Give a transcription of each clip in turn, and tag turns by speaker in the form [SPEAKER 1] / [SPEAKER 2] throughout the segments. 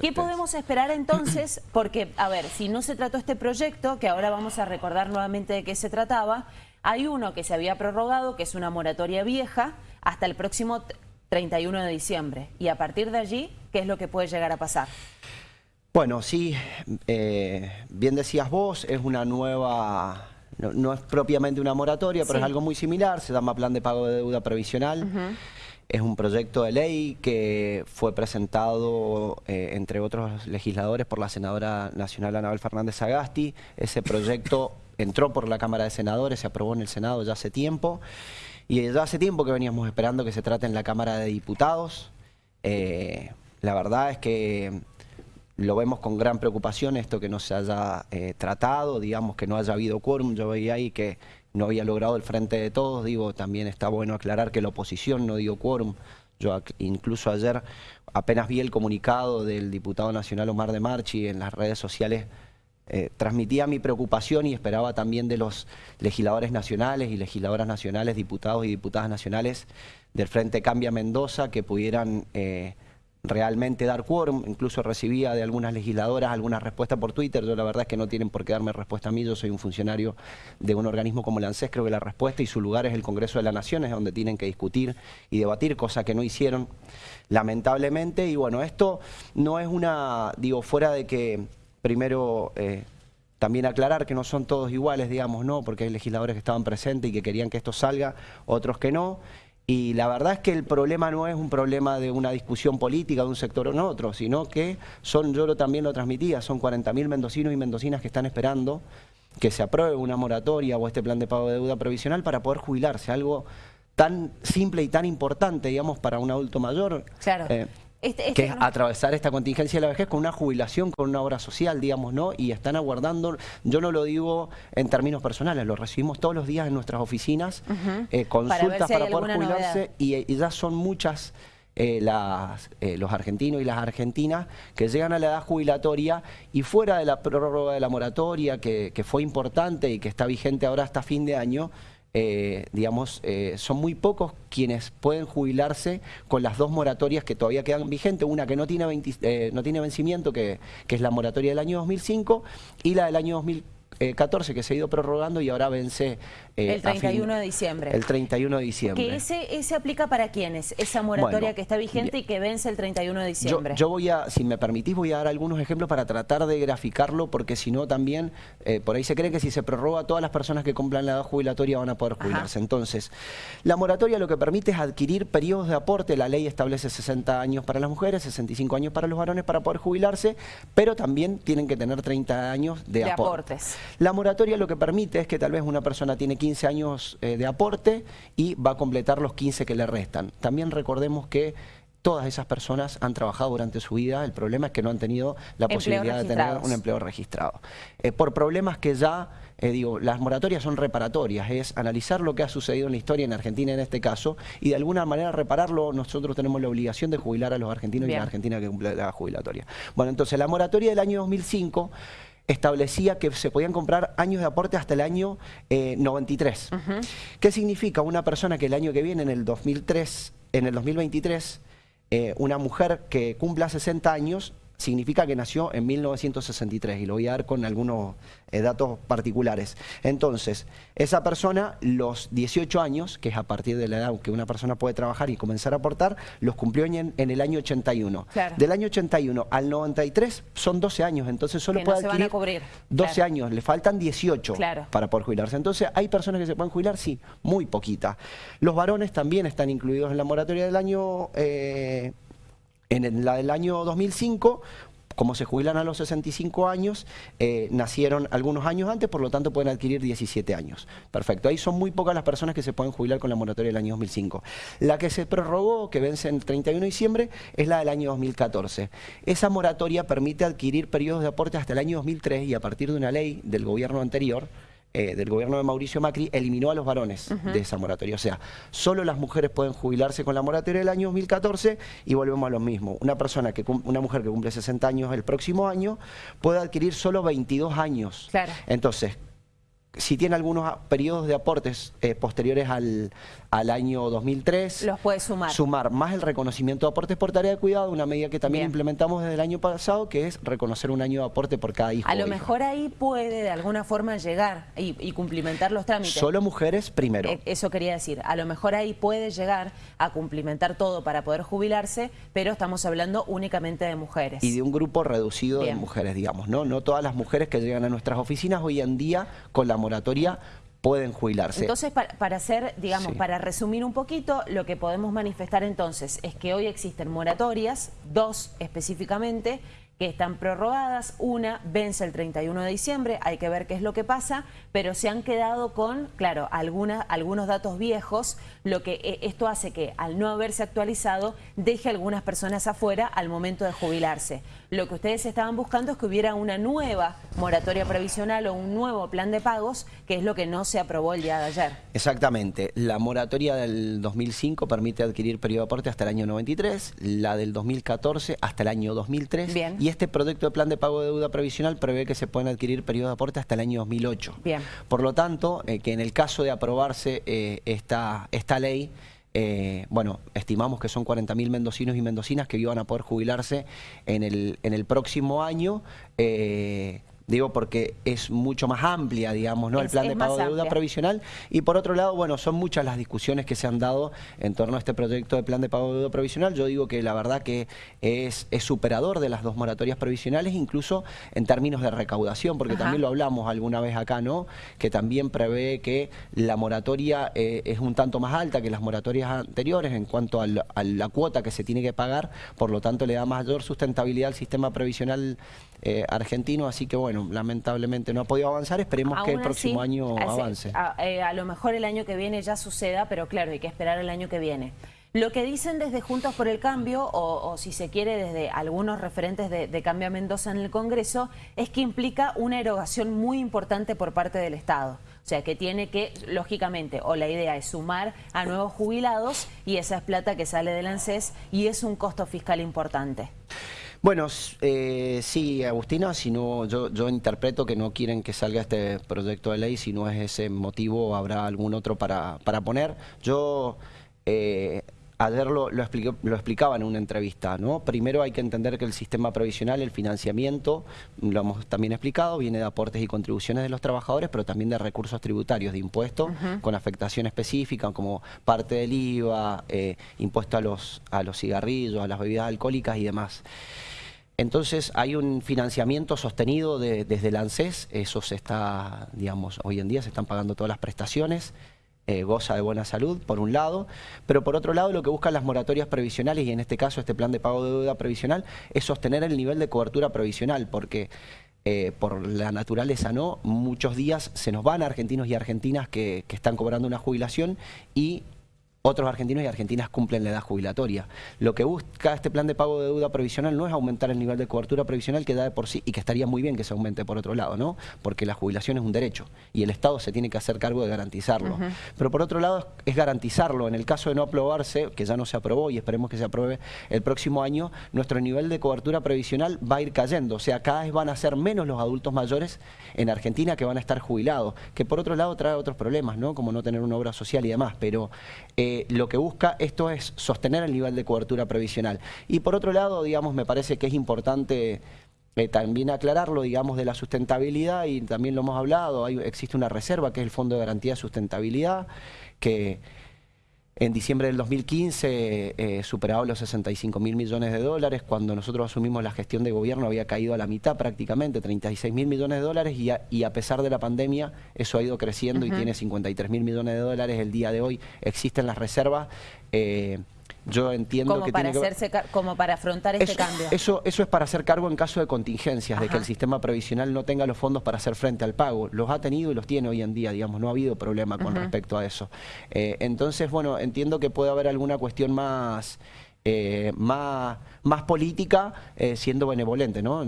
[SPEAKER 1] ¿Qué podemos esperar entonces? Porque, a ver, si no se trató este proyecto, que ahora vamos a recordar nuevamente de qué se trataba, hay uno que se había prorrogado, que es una moratoria vieja, hasta el próximo 31 de diciembre. Y a partir de allí, ¿qué es lo que puede llegar a pasar?
[SPEAKER 2] Bueno, sí, eh, bien decías vos, es una nueva no, es propiamente una moratoria, pero es algo muy similar, se llama Plan de Pago de Deuda Previsional. Es un proyecto de ley que fue presentado, eh, entre otros legisladores, por la senadora nacional Anabel Fernández Agasti. Ese proyecto entró por la Cámara de Senadores, se aprobó en el Senado ya hace tiempo. Y ya hace tiempo que veníamos esperando que se trate en la Cámara de Diputados. Eh, la verdad es que lo vemos con gran preocupación esto que no se haya eh, tratado, digamos que no haya habido quórum, yo veía ahí que no había logrado el frente de todos, digo, también está bueno aclarar que la oposición no dio quórum, yo incluso ayer apenas vi el comunicado del diputado nacional Omar de Marchi en las redes sociales, eh, transmitía mi preocupación y esperaba también de los legisladores nacionales y legisladoras nacionales, diputados y diputadas nacionales del Frente Cambia Mendoza que pudieran... Eh, realmente dar quórum, incluso recibía de algunas legisladoras algunas respuestas por Twitter, yo la verdad es que no tienen por qué darme respuesta a mí, yo soy un funcionario de un organismo como el ANSES, creo que la respuesta y su lugar es el Congreso de la Nación, es donde tienen que discutir y debatir, cosa que no hicieron lamentablemente, y bueno, esto no es una, digo, fuera de que primero... Eh, también aclarar que no son todos iguales, digamos, ¿no? Porque hay legisladores que estaban presentes y que querían que esto salga, otros que no. Y la verdad es que el problema no es un problema de una discusión política de un sector o no otro, sino que son, yo lo, también lo transmitía, son 40.000 mendocinos y mendocinas que están esperando que se apruebe una moratoria o este plan de pago de deuda provisional para poder jubilarse, algo tan simple y tan importante, digamos, para un adulto mayor.
[SPEAKER 1] Claro.
[SPEAKER 2] Eh, este, este que es atravesar esta contingencia de la vejez con una jubilación, con una obra social, digamos, ¿no? Y están aguardando, yo no lo digo en términos personales, lo recibimos todos los días en nuestras oficinas, eh, consultas para, poder jubilarse y, ya son muchas eh, las, eh, los argentinos y las argentinas que llegan a la edad jubilatoria y fuera de la prórroga de la moratoria que, que fue importante y que está vigente ahora hasta fin de año, eh, digamos, eh, son muy pocos quienes pueden jubilarse con las dos moratorias que todavía quedan vigentes, una que no tiene, eh, no tiene vencimiento, que, que, es la moratoria del año 2005, y la del año 2004 14 que se ha ido prorrogando y ahora vence...
[SPEAKER 1] Eh, el 31 de diciembre.
[SPEAKER 2] El 31 de diciembre.
[SPEAKER 1] ¿Que ese, ese aplica para quiénes? Esa moratoria que está vigente y que vence el 31 de diciembre.
[SPEAKER 2] Yo, voy a, si me permitís, voy a dar algunos ejemplos para tratar de graficarlo, porque si no también, eh, por ahí se cree que si se prorroga, todas las personas que cumplan la edad jubilatoria van a poder jubilarse. Entonces, la moratoria lo que permite es adquirir periodos de aporte. La ley establece 60 años para las mujeres, 65 años para los varones para poder jubilarse, pero también tienen que tener 30 años de, de aportes. La moratoria lo que permite es que tal vez una persona tiene 15 años eh, de aporte y va a completar los 15 que le restan. También recordemos que todas esas personas han trabajado durante su vida, el problema es que no han tenido la posibilidad de tener un empleo registrado. Eh, por problemas que ya, eh, digo, las moratorias son reparatorias, es analizar lo que ha sucedido en la historia en Argentina en este caso y de alguna manera repararlo, nosotros tenemos la obligación de jubilar a los argentinos y a la Argentina que cumple la jubilatoria. Bueno, entonces la moratoria del año 2005 establecía que se podían comprar años de aporte hasta el año 93. Eh, ¿Qué significa? Una persona que el año que viene, en el 2003, en el 2023, eh, una mujer que cumpla 60 años significa que nació en 1963 y lo voy a dar con algunos eh, datos particulares. Entonces, esa persona, los 18 años, que es a partir de la edad que una persona puede trabajar y comenzar a aportar, los cumplió en, el año 81. Del año 81 al 93 son 12 años, entonces solo puede adquirir 12 años, le faltan 18 para poder jubilarse. Entonces, ¿hay personas que se pueden jubilar? Sí, muy poquitas. Los varones también están incluidos en la moratoria del año... Eh, en la del año 2005, como se jubilan a los 65 años, eh, nacieron algunos años antes, por lo tanto pueden adquirir 17 años. Perfecto, ahí son muy pocas las personas que se pueden jubilar con la moratoria del año 2005. La que se prorrogó, que vence el 31 de diciembre, es la del año 2014. Esa moratoria permite adquirir periodos de aporte hasta el año 2003 y a partir de una ley del gobierno anterior, eh, del gobierno de Mauricio Macri eliminó a los varones de esa moratoria. O sea, solo las mujeres pueden jubilarse con la moratoria del año 2014 y volvemos a lo mismo. Una persona que una mujer que cumple 60 años el próximo año puede adquirir solo 22 años. Entonces, si tiene algunos periodos de aportes eh, posteriores al, al, año 2003...
[SPEAKER 1] Los puede sumar.
[SPEAKER 2] Sumar más el reconocimiento de aportes por tarea de cuidado, una medida que también implementamos desde el año pasado, que es reconocer un año de aporte por cada hijo.
[SPEAKER 1] A lo mejor ahí puede de alguna forma llegar y, y, cumplimentar los trámites.
[SPEAKER 2] Solo mujeres primero. Eh,
[SPEAKER 1] eso quería decir. A lo mejor ahí puede llegar a cumplimentar todo para poder jubilarse, pero estamos hablando únicamente de mujeres.
[SPEAKER 2] Y de un grupo reducido de mujeres, digamos, ¿no? No todas las mujeres que llegan a nuestras oficinas hoy en día con la moratoria pueden jubilarse.
[SPEAKER 1] Entonces, para, hacer, digamos, para resumir un poquito, lo que podemos manifestar entonces es que hoy existen moratorias, dos específicamente, que están prorrogadas, una vence el 31 de diciembre, hay que ver qué es lo que pasa, pero se han quedado con, claro, algunas, algunos datos viejos, lo que eh, esto hace que al no haberse actualizado deje a algunas personas afuera al momento de jubilarse. Lo que ustedes estaban buscando es que hubiera una nueva moratoria previsional o un nuevo plan de pagos, que es lo que no se aprobó el día de ayer.
[SPEAKER 2] Exactamente. La moratoria del 2005 permite adquirir periodo de aporte hasta el año 93, la del 2014 hasta el año 2003.
[SPEAKER 1] Bien.
[SPEAKER 2] Y este proyecto de plan de pago de deuda previsional prevé que se pueden adquirir periodo de aporte hasta el año 2008.
[SPEAKER 1] Bien.
[SPEAKER 2] Por lo tanto, eh, que en el caso de aprobarse eh, esta, esta ley, eh, bueno, estimamos que son 40.000 mendocinos y mendocinas que iban a poder jubilarse en el, en el próximo año. Digo porque es mucho más amplia, digamos, ¿no? el plan de pago de deuda provisional. Y por otro lado, bueno, son muchas las discusiones que se han dado en torno a este proyecto de plan de pago de deuda provisional. Yo digo que la verdad que es, es superador de las dos moratorias provisionales, incluso en términos de recaudación, porque también lo hablamos alguna vez acá, ¿no? Que también prevé que la moratoria eh, es un tanto más alta que las moratorias anteriores en cuanto a la, cuota que se tiene que pagar, por lo tanto le da mayor sustentabilidad al sistema previsional eh, argentino, así que bueno, lamentablemente no ha podido avanzar, esperemos que el próximo año avance.
[SPEAKER 1] Eh, a, lo mejor el año que viene ya suceda, pero claro, hay que esperar el año que viene. Lo que dicen desde Juntos por el Cambio, o, si se quiere desde algunos referentes de, de Cambio a Mendoza en el Congreso, es que implica una erogación muy importante por parte del Estado. O sea, que tiene que, lógicamente, o la idea es sumar a nuevos jubilados y esa es plata que sale del ANSES y es un costo fiscal importante.
[SPEAKER 2] Bueno, eh, sí, Agustina, si no, yo, yo interpreto que no quieren que salga este proyecto de ley, si no es ese motivo, habrá algún otro para, para poner. Yo... Eh, ayer lo, lo, lo, explicaba en una entrevista, ¿no? Primero hay que entender que el sistema provisional, el financiamiento, lo hemos también explicado, viene de aportes y contribuciones de los trabajadores, pero también de recursos tributarios, de impuestos, con afectación específica, como parte del IVA, eh, impuesto a los, a los cigarrillos, a las bebidas alcohólicas y demás. Entonces hay un financiamiento sostenido desde el ANSES, eso se está, digamos, hoy en día se están pagando todas las prestaciones, eh, goza de buena salud, por un lado, pero por otro lado lo que buscan las moratorias previsionales, y en este caso este plan de pago de deuda previsional, es sostener el nivel de cobertura previsional, porque eh, por la naturaleza no, muchos días se nos van argentinos y argentinas que, que están cobrando una jubilación y otros argentinos y argentinas cumplen la edad jubilatoria. Lo que busca este plan de pago de deuda provisional no es aumentar el nivel de cobertura provisional que da de por sí y que estaría muy bien que se aumente por otro lado, ¿no? Porque la jubilación es un derecho y el Estado se tiene que hacer cargo de garantizarlo. Pero por otro lado es garantizarlo. En el caso de no aprobarse, que ya no se aprobó y esperemos que se apruebe el próximo año, nuestro nivel de cobertura previsional va a ir cayendo. O sea, cada vez van a ser menos los adultos mayores en Argentina que van a estar jubilados, que por otro lado trae otros problemas, ¿no? Como no tener una obra social y demás, pero... Eh, lo que busca esto es sostener el nivel de cobertura previsional. Y por otro lado, digamos, me parece que es importante eh, también aclararlo, digamos, de la sustentabilidad y también lo hemos hablado, hay, existe una reserva que es el Fondo de Garantía de Sustentabilidad que en diciembre del 2015 eh, superaba los 65 mil millones de dólares. Cuando nosotros asumimos la gestión de gobierno había caído a la mitad prácticamente, 36 mil millones de dólares y a, pesar de la pandemia eso ha ido creciendo y tiene 53 mil millones de dólares. El día de hoy existen las reservas. Eh, yo entiendo
[SPEAKER 1] como
[SPEAKER 2] que
[SPEAKER 1] para hacerse como para afrontar este cambio.
[SPEAKER 2] Eso, eso es para hacer cargo en caso de contingencias, de que el sistema previsional no tenga los fondos para hacer frente al pago. Los ha tenido y los tiene hoy en día, digamos, no ha habido problema con respecto a eso. Eh, entonces, bueno, entiendo que puede haber alguna cuestión más eh, más, más política eh, siendo benevolente, ¿no?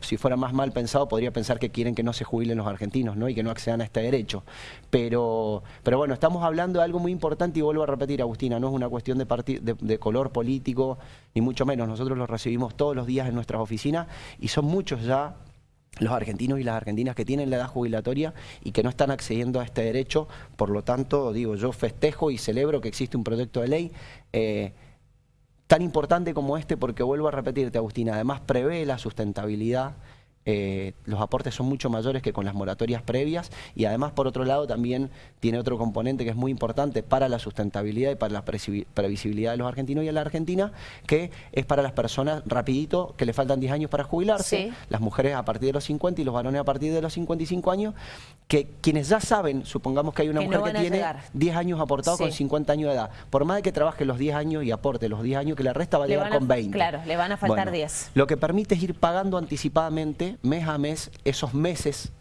[SPEAKER 2] si, fuera más mal pensado podría pensar que quieren que no se jubilen los argentinos, ¿no? Y que no accedan a este derecho. Pero, pero bueno, estamos hablando de algo muy importante y vuelvo a repetir, Agustina, no es una cuestión de, de, de color político, ni mucho menos. Nosotros los recibimos todos los días en nuestras oficinas y son muchos ya los argentinos y las argentinas que tienen la edad jubilatoria y que no están accediendo a este derecho. Por lo tanto, digo, yo festejo y celebro que existe un proyecto de ley eh, tan importante como este porque vuelvo a repetirte, Agustina, además prevé la sustentabilidad eh, los aportes son mucho mayores que con las moratorias previas y además por otro lado también tiene otro componente que es muy importante para la sustentabilidad y para la previsibilidad de los argentinos y de la Argentina, que es para las personas rapidito que le faltan 10 años para jubilarse, las mujeres a partir de los 50 y los varones a partir de los 55 años, que quienes ya saben, supongamos que hay una mujer que tiene 10 años aportados con 50 años de edad, por más de que trabaje los 10 años y aporte los 10 años que le resta va a llegar con 20.
[SPEAKER 1] Claro, le van a faltar 10.
[SPEAKER 2] Lo que permite es ir pagando anticipadamente mes a mes esos meses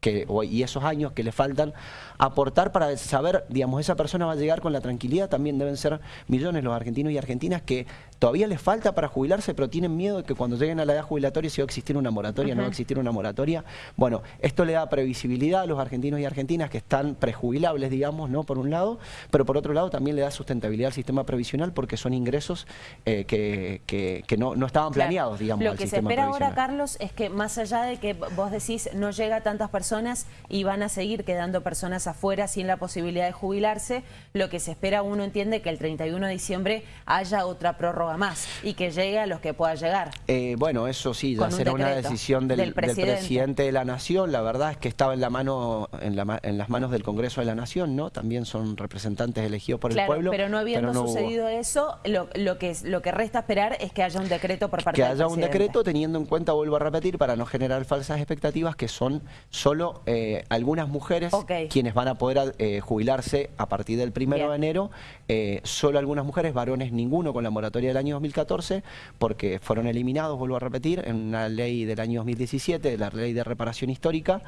[SPEAKER 2] que, y esos años que le faltan, aportar para saber, digamos, esa persona va a llegar con la tranquilidad, también deben ser millones los argentinos y argentinas que todavía les falta para jubilarse, pero tienen miedo de que cuando lleguen a la edad jubilatoria si va a existir una moratoria, no va a existir una moratoria. Bueno, esto le da previsibilidad a los argentinos y argentinas que están prejubilables, digamos, ¿no? Por un lado, pero por otro lado también le da sustentabilidad al sistema previsional porque son ingresos eh, que, que, no, no, estaban planeados, digamos,
[SPEAKER 1] Lo que se espera ahora, Carlos, es que más allá de que vos decís no llega a tantas personas y van a seguir quedando personas afuera sin la posibilidad de jubilarse. Lo que se espera, uno entiende que el 31 de diciembre haya otra prórroga más y que llegue a los que pueda llegar.
[SPEAKER 2] Eh, bueno, eso sí, ya será una decisión del, presidente. de la Nación. La verdad es que estaba en la mano en, las manos del Congreso de la Nación, ¿no? También son representantes elegidos por el pueblo.
[SPEAKER 1] pero no habiendo sucedido eso, lo, que, lo que resta esperar es que haya un decreto por parte
[SPEAKER 2] del presidente. Que haya un decreto teniendo en cuenta, vuelvo a repetir, para no generar falsas expectativas, que son solo eh, algunas mujeres quienes van a poder eh, jubilarse a partir del primero de enero, eh, solo algunas mujeres, varones ninguno con la moratoria del año 2014, porque fueron eliminados, vuelvo a repetir, en una ley del año 2017, la ley de reparación histórica,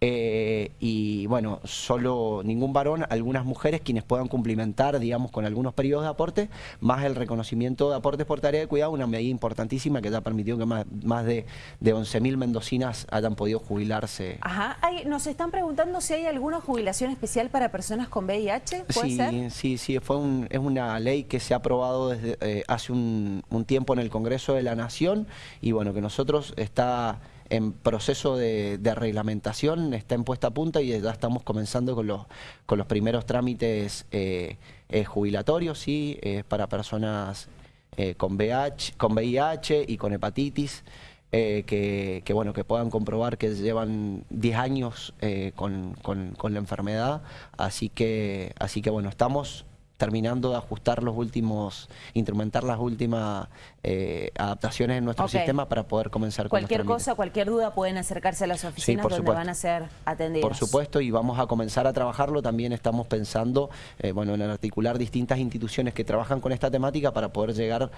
[SPEAKER 2] eh, y bueno, solo ningún varón, algunas mujeres quienes puedan cumplimentar, digamos, con algunos periodos de aporte, más el reconocimiento de aportes por tarea de cuidado, una medida importantísima que ya permitió que más, más de, de 11.000 mendocinas hayan podido jubilarse.
[SPEAKER 1] Ajá, nos están preguntando si hay alguna jubilación especial para personas con VIH, ¿puede
[SPEAKER 2] sí, Sí, sí, fue es una ley que se ha aprobado desde eh, hace un, un tiempo en el Congreso de la Nación y bueno, que nosotros está en proceso de, reglamentación, está en puesta a punta y ya estamos comenzando con los, con los primeros trámites eh, eh, jubilatorios, ¿sí? para personas eh, con, VIH, con VIH y con hepatitis. que, bueno, que puedan comprobar que llevan 10 años con, con, con, la enfermedad, así que, así que bueno, estamos terminando de ajustar los últimos, instrumentar las últimas eh, adaptaciones en nuestro sistema para poder comenzar
[SPEAKER 1] con Cualquier cosa, cualquier duda pueden acercarse a las oficinas donde van a ser atendidos.
[SPEAKER 2] Por supuesto, y vamos a comenzar a trabajarlo. También estamos pensando eh, bueno, en articular distintas instituciones que trabajan con esta temática para poder llegar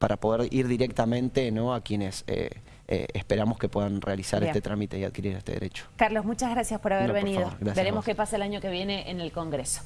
[SPEAKER 2] para poder ir directamente ¿no? a quienes eh, eh, esperamos que puedan realizar este trámite y adquirir este derecho.
[SPEAKER 1] Carlos, muchas gracias por haber venido. Veremos qué pasa el año que viene en el Congreso.